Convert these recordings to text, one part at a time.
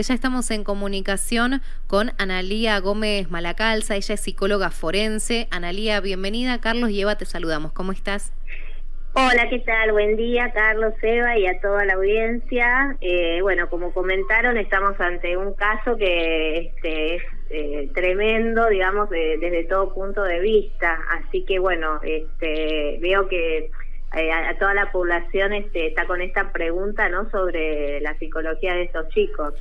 Ya estamos en comunicación con Analía Gómez Malacalza, ella es psicóloga forense. Analía, bienvenida. Carlos y Eva, te saludamos. ¿Cómo estás? Hola, ¿qué tal? Buen día, Carlos, Eva y a toda la audiencia. Eh, bueno, como comentaron, estamos ante un caso que este, es eh, tremendo, digamos, desde todo punto de vista. Así que, bueno, este, veo que eh, a, toda la población este, está con esta pregunta no sobre la psicología de estos chicos.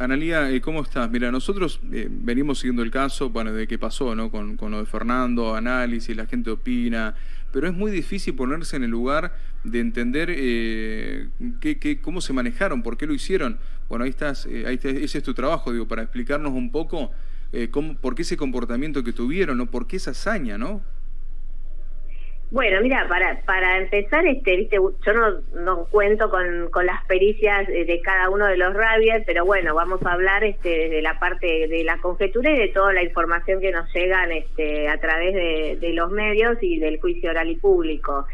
Analía, eh, ¿cómo estás? Mira, nosotros eh, venimos siguiendo el caso, bueno, de qué pasó, ¿no? Con, lo de Fernando, análisis, la gente opina, pero es muy difícil ponerse en el lugar de entender eh, qué, cómo se manejaron, por qué lo hicieron. Bueno, ahí estás, ahí ese es tu trabajo, digo, para explicarnos un poco cómo, por qué ese comportamiento que tuvieron, ¿no? ¿Por qué esa hazaña, no? Bueno, mira, para para empezar, este, viste, yo no, no cuento con, con las pericias de cada uno de los rabias, pero bueno, vamos a hablar este, desde la parte de la conjetura y de toda la información que nos llegan este, a través de, de los medios y del juicio oral y público.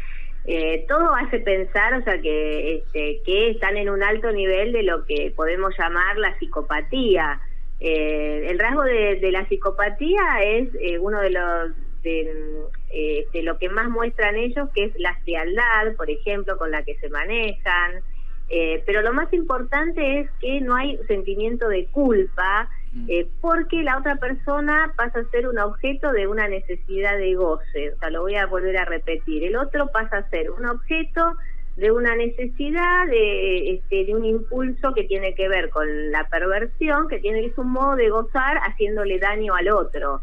Eh, todo hace pensar, o sea, que, este, que están en un alto nivel de lo que podemos llamar la psicopatía. Eh, el rasgo de, de la psicopatía es eh, uno de los de, de, lo que más muestran ellos, que es la frialdad, por ejemplo, con la que se manejan. Eh, pero lo más importante es que no hay sentimiento de culpa, mm. eh, porque la otra persona pasa a ser un objeto de una necesidad de goce. O sea, lo voy a volver a repetir. El otro pasa a ser un objeto de una necesidad, de, este, de un impulso que tiene que ver con la perversión, que tiene que ser un modo de gozar haciéndole daño al otro.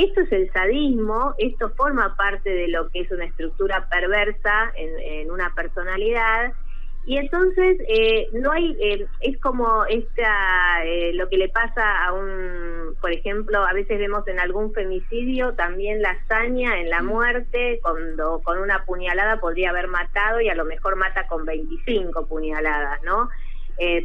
Esto es el sadismo, esto forma parte de lo que es una estructura perversa en, una personalidad y entonces eh, no hay eh, es como esta eh, lo que le pasa a un por ejemplo a veces vemos en algún femicidio también la hazaña en la mm. muerte cuando con una puñalada podría haber matado y a lo mejor mata con 25 puñaladas no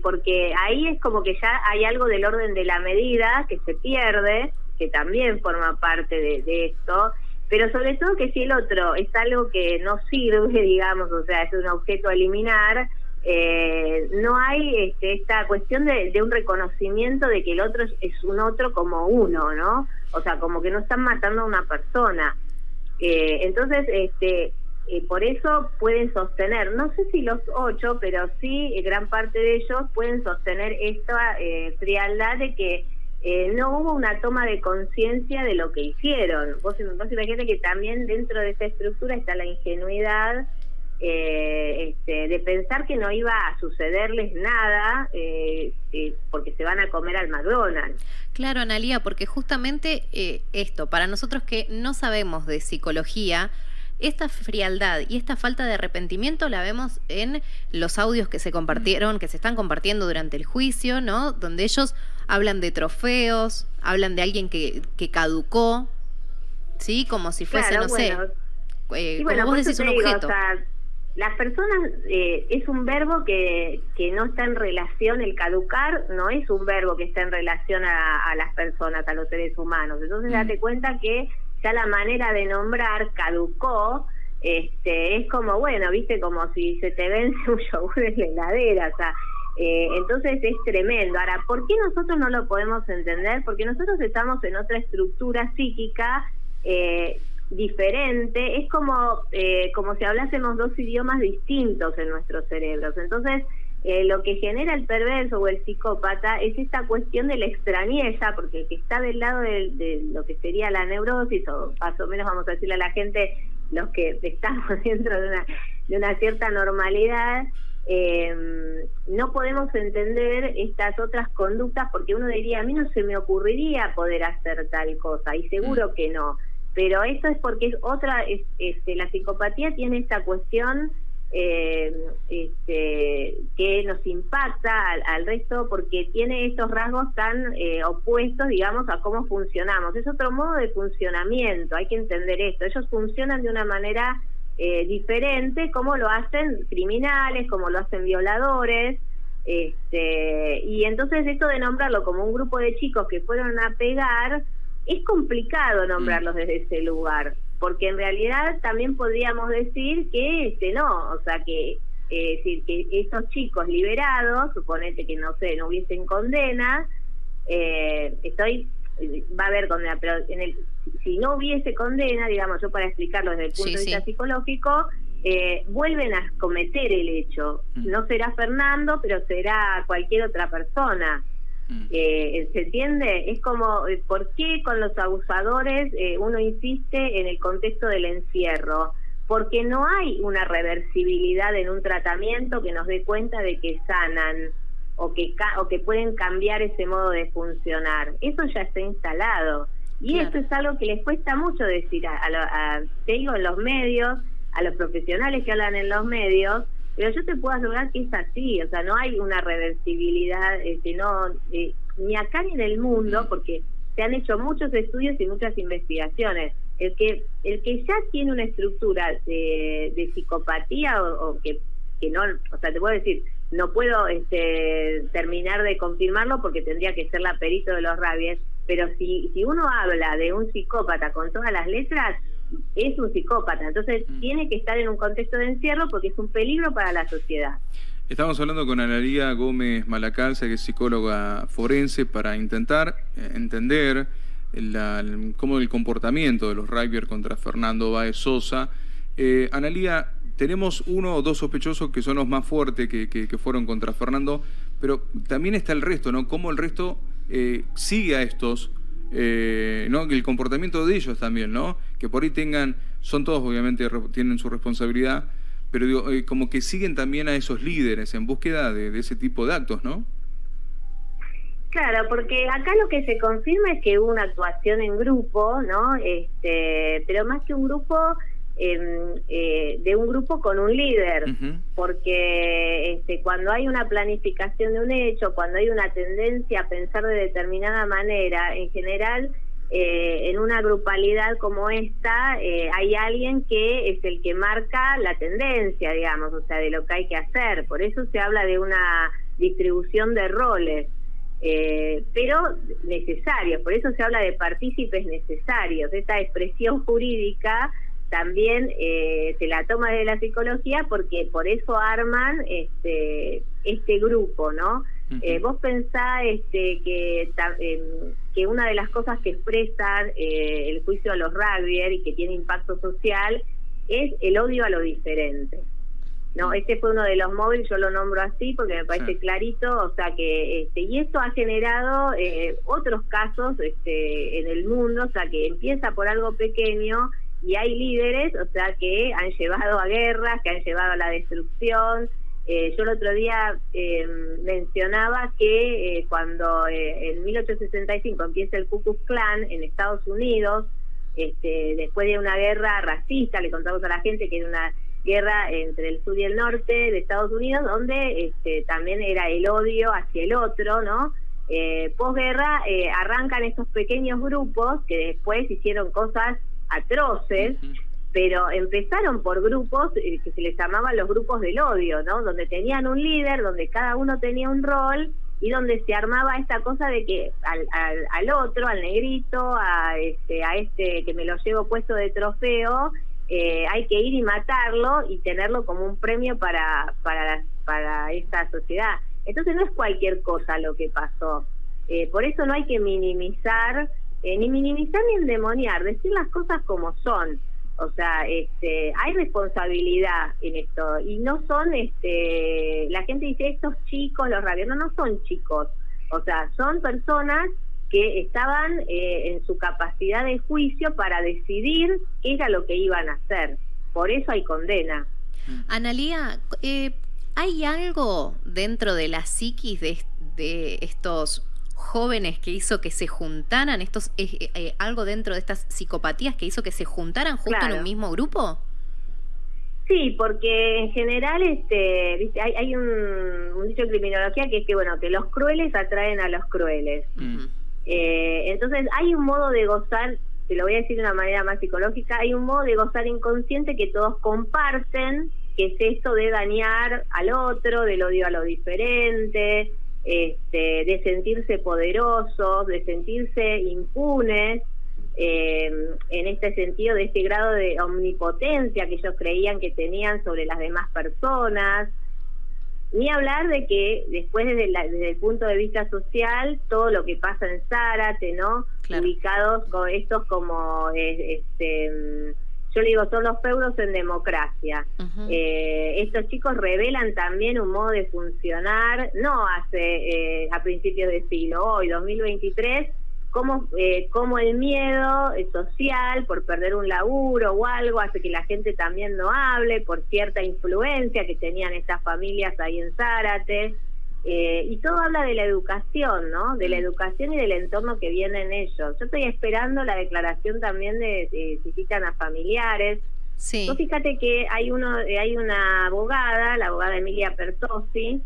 porque ahí es como que ya hay algo del orden de la medida que se pierde que también forma parte de, esto, pero sobre todo que si el otro es algo que no sirve, digamos, o sea, es un objeto a eliminar, eh, no hay este, esta cuestión de, un reconocimiento de que el otro es, un otro como uno, ¿no? O sea, como que no están matando a una persona. Eh, entonces, este, eh, por eso pueden sostener, no sé si los ocho, pero sí gran parte de ellos pueden sostener esta frialdad de que eh, no hubo una toma de conciencia de lo que hicieron. Vos, imagínate que también dentro de esa estructura está la ingenuidad eh, este, de pensar que no iba a sucederles nada eh, porque se van a comer al McDonald's. Claro, Analía, porque justamente esto, para nosotros que no sabemos de psicología, esta frialdad y esta falta de arrepentimiento la vemos en los audios que se compartieron, que se están compartiendo durante el juicio, ¿no? Donde ellos hablan de trofeos, hablan de alguien que, que caducó, ¿sí? Como si fuese, no sé, eh, como vos decís, un objeto. las personas eh, es un verbo que, que no está en relación, el caducar no es un verbo que está en relación a, las personas, a los seres humanos. Entonces mm. date cuenta que ya la manera de nombrar caducó, este, es como, bueno, viste, como si se te vence un yogur en la heladera, o sea, eh, entonces es tremendo. Ahora, ¿por qué nosotros no lo podemos entender? Porque nosotros estamos en otra estructura psíquica eh, diferente, es como, eh, como si hablásemos dos idiomas distintos en nuestros cerebros. Entonces, eh, lo que genera el perverso o el psicópata es esta cuestión de la extrañeza, porque el que está del lado de, lo que sería la neurosis, o más o menos vamos a decirle a la gente, los que estamos dentro de una, de una cierta normalidad, eh, no podemos entender estas otras conductas porque uno diría, a mí no se me ocurriría poder hacer tal cosa, y seguro mm. que no. Pero eso es porque es otra, es, este, la psicopatía tiene esta cuestión eh, este, que nos impacta al, resto porque tiene estos rasgos tan eh, opuestos, digamos, a cómo funcionamos. Es otro modo de funcionamiento, hay que entender esto. Ellos funcionan de una manera eh, diferente, como lo hacen criminales, como lo hacen violadores. Este, y entonces esto de nombrarlo como un grupo de chicos que fueron a pegar, es complicado nombrarlos desde ese lugar porque en realidad también podríamos decir que este no, o sea que decir, que esos chicos liberados, suponete que no sé, no hubiesen condena, eh, estoy va a haber condena, pero en el, si no hubiese condena, digamos, yo para explicarlo desde el punto de vista psicológico, eh, vuelven a cometer el hecho. Mm. No será Fernando, pero será cualquier otra persona. Mm. Eh, ¿Se entiende? Es como, eh, ¿por qué con los abusadores uno insiste en el contexto del encierro? Porque no hay una reversibilidad en un tratamiento que nos dé cuenta de que sanan o que, o que pueden cambiar ese modo de funcionar. Eso ya está instalado. Y esto es algo que les cuesta mucho decir, a, a, te digo, en los medios, a los profesionales que hablan en los medios, pero yo te puedo asegurar que es así, o sea, no hay una reversibilidad, este, no, eh, ni acá ni en el mundo, mm. porque se han hecho muchos estudios y muchas investigaciones. El que el que ya tiene una estructura de, psicopatía o, que, que no, o sea, te puedo decir, no puedo este, terminar de confirmarlo porque tendría que ser la perito de los rabies, pero si, si uno habla de un psicópata con todas las letras, es un psicópata. Entonces mm. tiene que estar en un contexto de encierro porque es un peligro para la sociedad. Estamos hablando con Analía Gómez Malacalza, que es psicóloga forense, para intentar eh, entender cómo el comportamiento de los rugbyers contra Fernando Baez Sosa. Eh, Analía, tenemos uno o dos sospechosos que son los más fuertes que, que, fueron contra Fernando, pero también está el resto, ¿no? Cómo el resto eh, sigue a estos, eh, ¿no? El comportamiento de ellos también, ¿no? Que por ahí tengan, son todos obviamente, tienen su responsabilidad, pero digo, eh, como que siguen también a esos líderes en búsqueda de, de ese tipo de actos, ¿no? Claro, porque acá lo que se confirma es que hubo una actuación en grupo, ¿no? Este, pero más que un grupo, Eh, de un grupo con un líder, porque este, cuando hay una planificación de un hecho, cuando hay una tendencia a pensar de determinada manera, en general, eh, en una grupalidad como esta, eh, hay alguien que es el que marca la tendencia, digamos, o sea, de lo que hay que hacer. Por eso se habla de una distribución de roles. pero necesarios, por eso se habla de partícipes necesarios, esta expresión jurídica también eh, se la toma de la psicología porque por eso arman este este grupo, ¿no? Eh, vos pensás este, que, que una de las cosas que expresan eh, el juicio a los rugbyers y que tiene impacto social es el odio a lo diferente. No, este fue uno de los móviles, yo lo nombro así porque me parece clarito, o sea que este y esto ha generado eh, otros casos este en el mundo, o sea que empieza por algo pequeño y hay líderes, o sea, que han llevado a guerras, que han llevado a la destrucción. Eh, yo el otro día eh, mencionaba que eh, cuando en 1865 empieza el Ku Klux Klan en Estados Unidos, este, después de una guerra racista, le contamos a la gente que era una guerra entre el sur y el norte de Estados Unidos, donde este, también era el odio hacia el otro, ¿no? Eh, posguerra arrancan estos pequeños grupos que después hicieron cosas atroces, pero empezaron por grupos eh, que se les llamaban los grupos del odio, ¿no? Donde tenían un líder, donde cada uno tenía un rol y donde se armaba esta cosa de que al, al, otro, al negrito, a este, a este que me lo llevo puesto de trofeo, eh, hay que ir y matarlo y tenerlo como un premio para, para, para esta sociedad. Entonces no es cualquier cosa lo que pasó. Eh, por eso no hay que minimizar eh, ni minimizar ni endemoniar, decir las cosas como son. O sea, este, hay responsabilidad en esto y no son, este, la gente dice estos chicos, los rabios, no, son chicos. O sea, son personas que estaban eh, en su capacidad de juicio para decidir qué era lo que iban a hacer. Por eso hay condena. Analía, eh, ¿hay algo dentro de la psiquis de, de estos jóvenes que hizo que se juntaran, estos eh, eh, algo dentro de estas psicopatías que hizo que se juntaran justo en un mismo grupo? Sí, porque en general este, hay, un, dicho en criminología que es que bueno que los crueles atraen a los crueles. Eh, entonces hay un modo de gozar, te lo voy a decir de una manera más psicológica, hay un modo de gozar inconsciente que todos comparten, que es esto de dañar al otro, del odio a lo diferente, este, de sentirse poderosos, de sentirse impunes, eh, en este sentido de este grado de omnipotencia que ellos creían que tenían sobre las demás personas. Ni hablar de que después desde, desde, el punto de vista social, todo lo que pasa en Zárate, ¿no? Ubicados con estos como, este, yo le digo, son los feudos en democracia. eh, estos chicos revelan también un modo de funcionar, no hace eh, a principios de siglo, hoy, 2023, como, eh, como el miedo social por perder un laburo o algo hace que la gente también no hable por cierta influencia que tenían estas familias ahí en Zárate. Eh, y todo habla de la educación, ¿no? De la mm. educación y del entorno que vienen ellos. Yo estoy esperando la declaración también de, si citan a familiares. Sí. fíjate que hay uno, hay una abogada, la abogada Emilia Pertosi,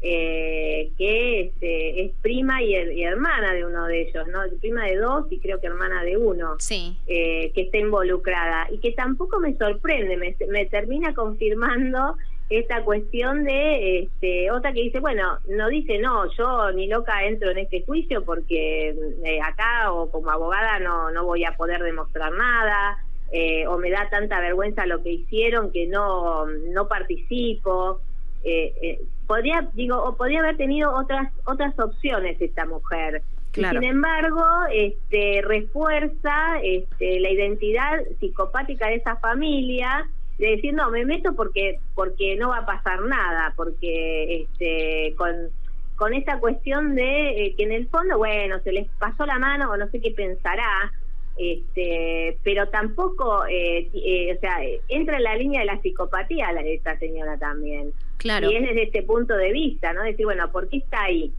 eh, que este, es prima y, hermana de uno de ellos, ¿no? Prima de dos y creo que hermana de uno, sí. Eh, que está involucrada y que tampoco me sorprende, me, me termina confirmando esta cuestión de este, otra que dice, bueno, no dice, no, yo ni loca entro en este juicio porque eh, acá o como abogada no, no voy a poder demostrar nada, eh, o me da tanta vergüenza lo que hicieron que no, no participo. Eh, podría, digo, o podría haber tenido otras, otras opciones esta mujer. Sin embargo, este, refuerza este, la identidad psicopática de esa familia de decir no me meto porque porque no va a pasar nada porque este con con esta cuestión de eh, que en el fondo bueno se les pasó la mano o no sé qué pensará este pero tampoco eh, eh, o sea entra en la línea de la psicopatía la esta señora también. Claro. Y es desde este punto de vista no decir bueno por qué está ahí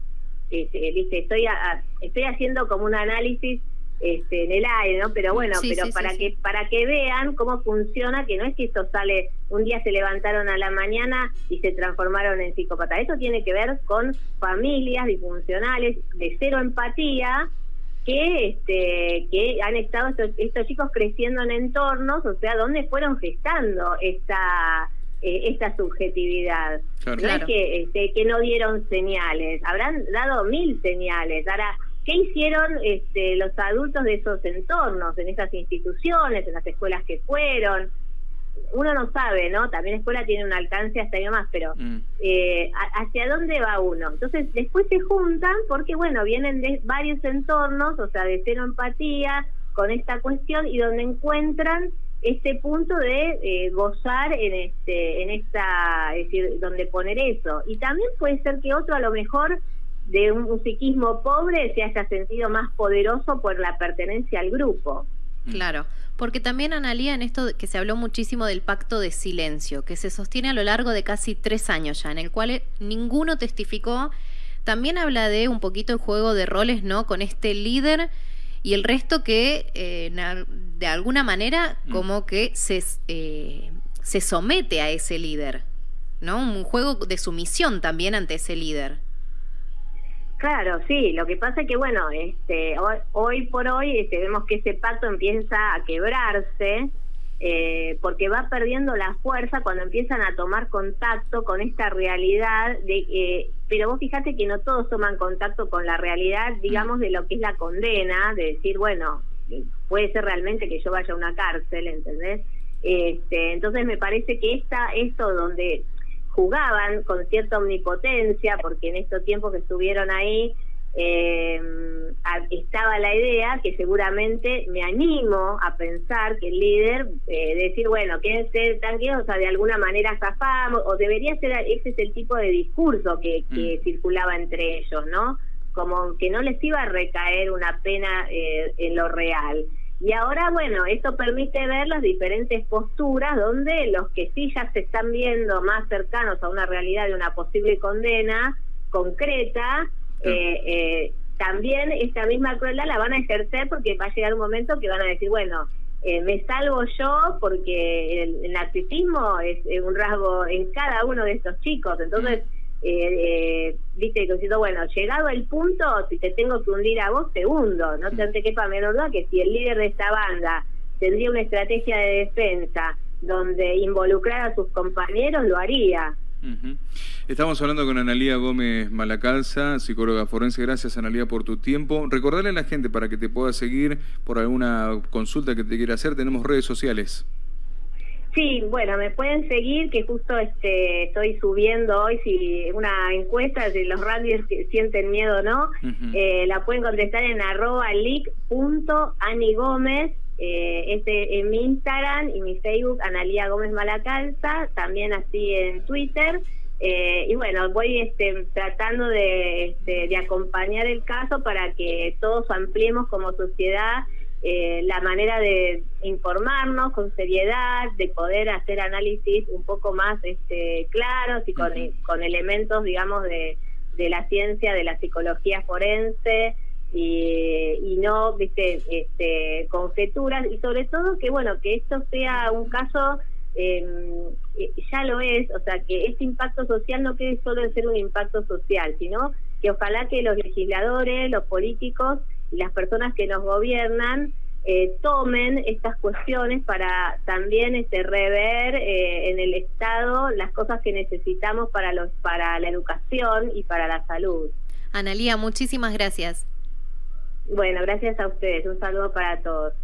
este, dice estoy estoy haciendo como un análisis este, en el aire, ¿no? Pero bueno, pero para que para que vean cómo funciona, que no es que esto sale un día se levantaron a la mañana y se transformaron en psicópatas. Eso tiene que ver con familias disfuncionales de cero empatía que este que han estado estos, estos chicos creciendo en entornos, o sea, donde fueron gestando esta eh, esta subjetividad. No es que este, que no dieron señales, habrán dado mil señales. Ahora ¿Qué hicieron este, los adultos de esos entornos, en esas instituciones, en las escuelas que fueron? Uno no sabe, ¿no? También la escuela tiene un alcance hasta ahí más, pero mm. eh, ¿hacia dónde va uno? Entonces, después se juntan porque, bueno, vienen de varios entornos, o sea, de cero empatía con esta cuestión y donde encuentran este punto de eh, gozar en este en esta es decir donde poner eso y también puede ser que otro a lo mejor de un, psiquismo pobre se haya sentido más poderoso por la pertenencia al grupo. Claro, porque también Analía en esto que se habló muchísimo del pacto de silencio, que se sostiene a lo largo de casi tres años ya, en el cual ninguno testificó, también habla de un poquito el juego de roles, ¿no? Con este líder y el resto que eh, de alguna manera mm. como que se, eh, se somete a ese líder, ¿no? Un juego de sumisión también ante ese líder. Claro, sí, lo que pasa es que, bueno, este, hoy, por hoy este, vemos que ese pacto empieza a quebrarse eh, porque va perdiendo la fuerza cuando empiezan a tomar contacto con esta realidad de eh, pero vos fíjate que no todos toman contacto con la realidad digamos de lo que es la condena de decir bueno puede ser realmente que yo vaya a una cárcel ¿entendés? este entonces me parece que esta esto donde jugaban con cierta omnipotencia, porque en estos tiempos que estuvieron ahí eh, estaba la idea que seguramente me animo a pensar que el líder, eh, decir, bueno, quédense tranquilos, o sea, de alguna manera zafamos, o debería ser, ese es el tipo de discurso que, que mm. circulaba entre ellos, ¿no? Como que no les iba a recaer una pena eh, en lo real. Y ahora, bueno, esto permite ver las diferentes posturas donde los que sí ya se están viendo más cercanos a una realidad de una posible condena concreta, eh, eh, también esta misma crueldad la van a ejercer porque va a llegar un momento que van a decir, bueno, eh, me salvo yo porque el, narcisismo es, un rasgo en cada uno de estos chicos, entonces eh, viste, diciendo, bueno, llegado el punto, si te tengo que hundir a vos, te hundo. No te quepa menor duda que si el líder de esta banda tendría una estrategia de defensa donde involucrar a sus compañeros, lo haría. Estamos hablando con Analía Gómez Malacalza, psicóloga forense. Gracias, Analía, por tu tiempo. Recordarle a la gente para que te pueda seguir por alguna consulta que te quiera hacer. Tenemos redes sociales. Sí, bueno, me pueden seguir, que justo este estoy subiendo hoy si una encuesta de los radios que sienten miedo o no, eh, la pueden contestar en arroba leak.anigómez, eh, este en mi Instagram y mi Facebook, Analía Gómez Malacalza, también así en Twitter. Eh, y bueno, voy este, tratando de, este, de acompañar el caso para que todos ampliemos como sociedad eh, la manera de informarnos con seriedad, de poder hacer análisis un poco más este, claros y con, con elementos, digamos, de, de, la ciencia, de la psicología forense y, y no, viste, este, conjeturas. Y sobre todo que, bueno, que esto sea un caso em, eh, ya lo es, o sea, que este impacto social no quede solo en ser un impacto social, sino que ojalá que los legisladores, los políticos y las personas que nos gobiernan eh, tomen estas cuestiones para también este, rever eh, en el Estado las cosas que necesitamos para, los, para la educación y para la salud. Analía, muchísimas gracias. Bueno, gracias a ustedes. Un saludo para todos.